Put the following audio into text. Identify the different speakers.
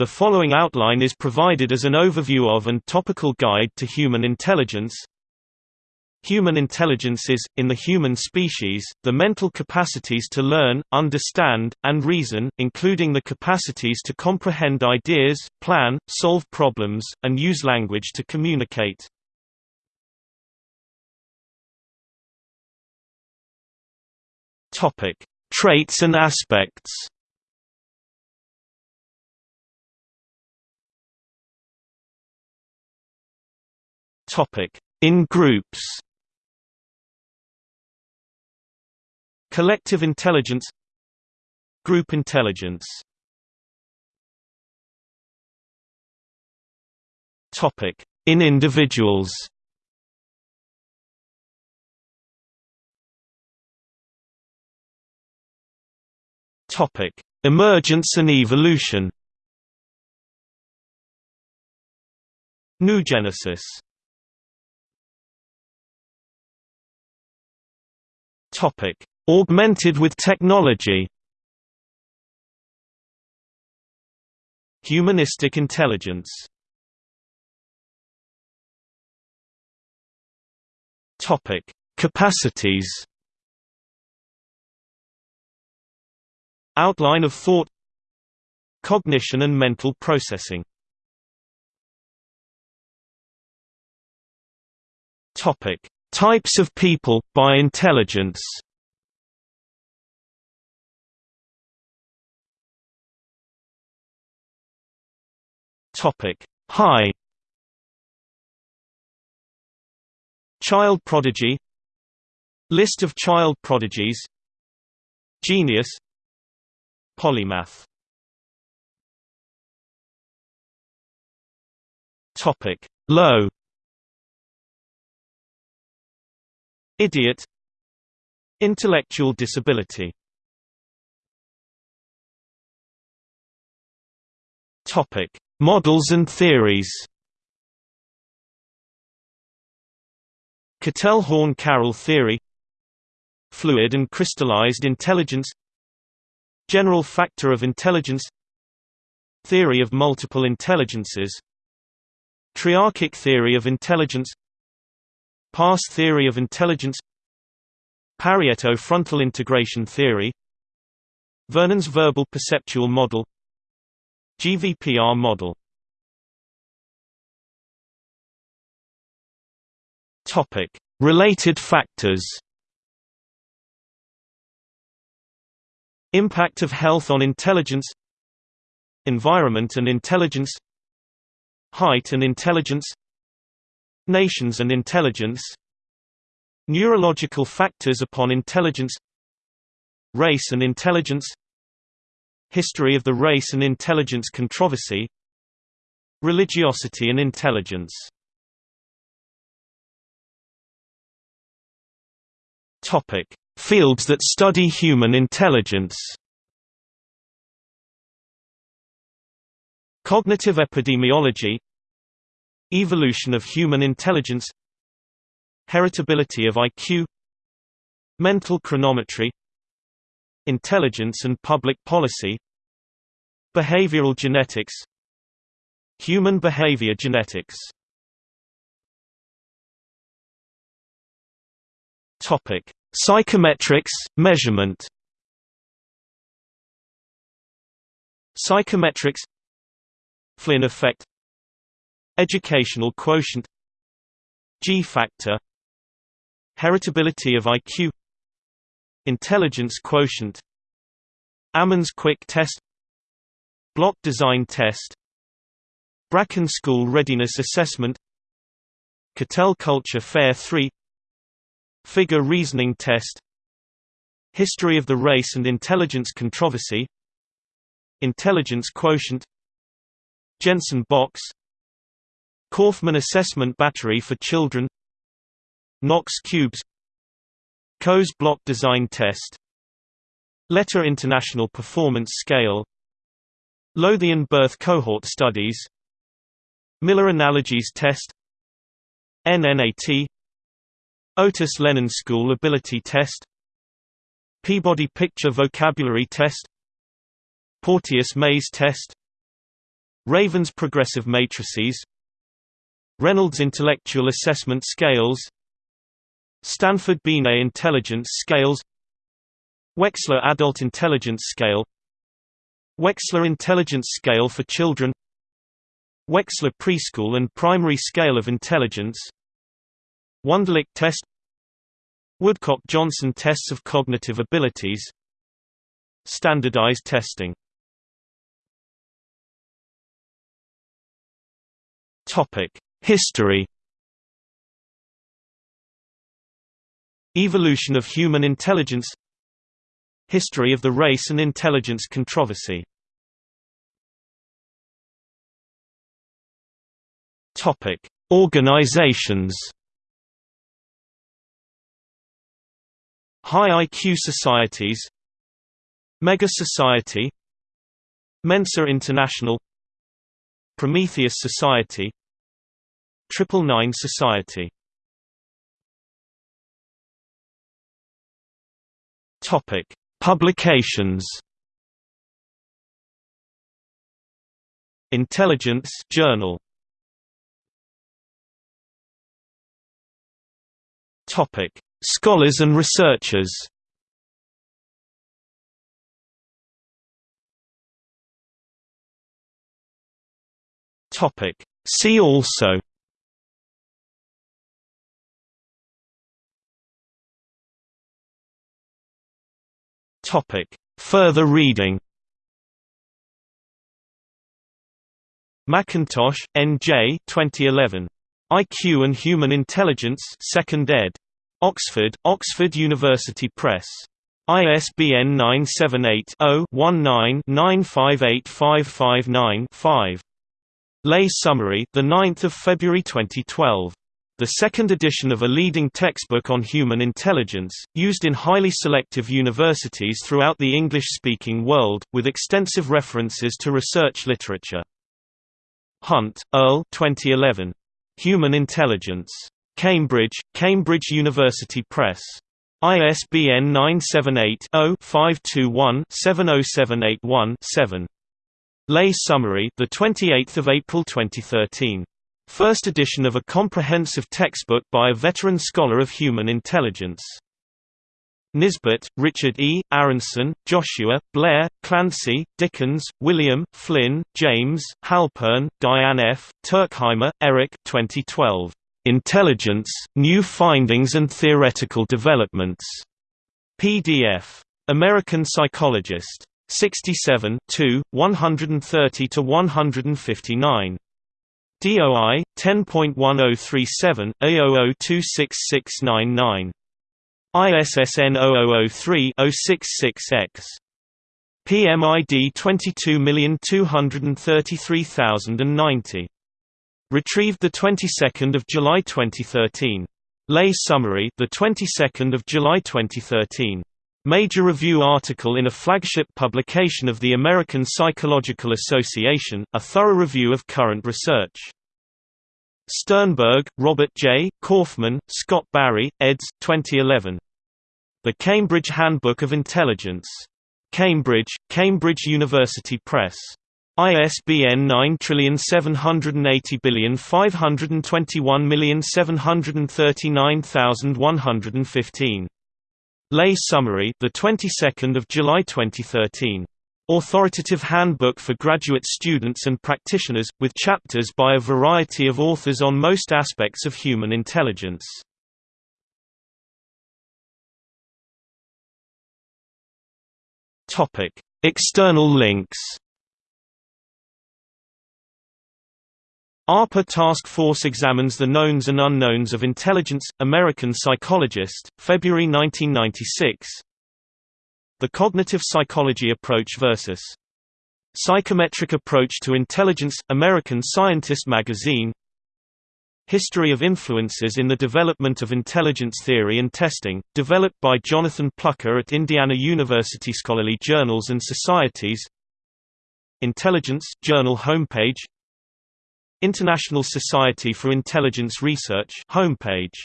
Speaker 1: The following outline is provided as an overview of and topical guide to human intelligence. Human intelligence is, in the human species, the mental capacities to learn, understand, and reason, including the capacities to comprehend ideas, plan, solve problems, and use language to communicate. Topic: Traits and aspects. In groups. Collective intelligence Group intelligence Topic: In individuals. Topic: Emergence and evolution. Noogenesis. Topic: Augmented with technology. Humanistic intelligence. Topic: Capacities. Outline of thought Cognition and mental processing Topic: Types of people by intelligence. Topic: High. Child prodigy. List of child prodigies. Genius. Polymath. Topic: Low Idiot Intellectual disability. Topic: Models and theories. Cattell-Horn-Carroll theory. Fluid and crystallized intelligence. General factor of intelligence. Theory of multiple intelligences. Triarchic theory of intelligence PASS theory of intelligence Parieto-frontal integration theory Vernon's verbal perceptual model GVPR model. Topic: Related factors. Impact of health on intelligence Environment and intelligence Height and intelligence Nations and intelligence. Neurological factors upon intelligence. Race and intelligence. History of the race and intelligence controversy. Religiosity and intelligence. Topic. Fields that study human intelligence. Cognitive epidemiology Evolution of human intelligence Heritability of IQ Mental chronometry Intelligence and public policy Behavioral genetics Human behavior genetics Topic: Psychometrics measurement. Psychometrics Flynn effect Educational quotient G factor Heritability of IQ Intelligence quotient Ammons quick test Block design test Bracken School Readiness Assessment Cattell Culture Fair 3 Figure reasoning test History of the race and intelligence controversy Intelligence quotient Jensen box Kaufman assessment battery for children. Knox cubes. Kohs block design test. Leiter International Performance Scale. Lothian birth cohort studies. Miller analogies test. NNAT Otis Lennon School Ability Test. Peabody Picture Vocabulary Test. Porteous Maze Test. Raven's progressive matrices Reynolds Intellectual Assessment Scales Stanford Binet Intelligence Scales Wechsler Adult Intelligence Scale Wechsler Intelligence Scale for Children Wechsler Preschool and Primary Scale of Intelligence Wonderlic Test Woodcock-Johnson Tests of Cognitive Abilities Standardized testing History. Evolution of human intelligence. History of the race and intelligence controversy. Topic: Organizations. High IQ societies. Mega Society. Mensa International. Prometheus Society Triple Nine Society Topic: Publications. Intelligence Journal. Topic: Scholars and researchers. Topic: See also Topic: Further reading. Mackintosh, N.J. 2011. IQ and Human Intelligence 2nd ed. Oxford, Oxford University Press. ISBN 978-0-19-958559-5. Lay summary, the 9th of February 2012 the second edition of a leading textbook on human intelligence, used in highly selective universities throughout the English-speaking world, with extensive references to research literature. Hunt, Earl 2011. Human Intelligence. Cambridge, Cambridge University Press. ISBN 978-0-521-70781-7. Lay summary, the 28th of April 2013. First edition of a comprehensive textbook by a veteran scholar of human intelligence. Nisbett, Richard E., Aronson, Joshua, Blair, Clancy, Dickens, William, Flynn, James, Halpern, Diane F., Turkheimer, Eric 2012. Intelligence, New Findings and Theoretical Developments. PDF. American Psychologist. 67 130–159. DOI 10.1037 A00266699 ISSN 0003-066X PMID 22233090 Retrieved the 22nd of July 2013 Lay summary the 22nd of July 2013 Major review article in a flagship publication of the American Psychological Association, a thorough review of current research. Sternberg, Robert J., Kaufman, Scott Barry, eds. 2011. The Cambridge Handbook of Intelligence. Cambridge, Cambridge University Press. ISBN 9780521739115. Lay summary, the 22nd of July 2013. Authoritative Handbook for Graduate Students and Practitioners, with chapters by a variety of authors on most aspects of human intelligence. Topic: External links ARPA Task Force examines the knowns and unknowns of intelligence. American Psychologist, February 1996. The Cognitive Psychology Approach versus Psychometric Approach to Intelligence, American Scientist magazine. History of Influences in the Development of Intelligence Theory and Testing, developed by Jonathan Plucker at Indiana University Scholarly Journals and Societies Intelligence Journal homepage International Society for Intelligence Research homepage